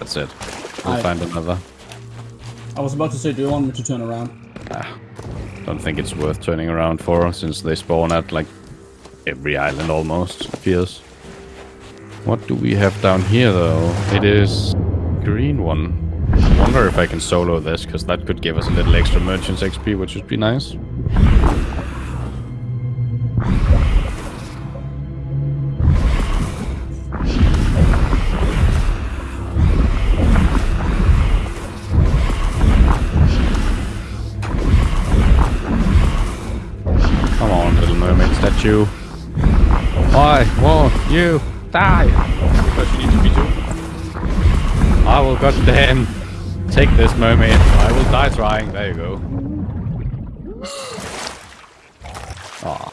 That's it. We'll I- find another. I was about to say, do you want me to turn around? Ah, Don't think it's worth turning around for, since they spawn at like every island almost, it feels. What do we have down here though? It is green one. I wonder if I can solo this, because that could give us a little extra merchants XP, which would be nice. Little mermaid statue. Why won't you die? You need to be. I will goddamn take this mermaid. I will die trying. There you go. Aw.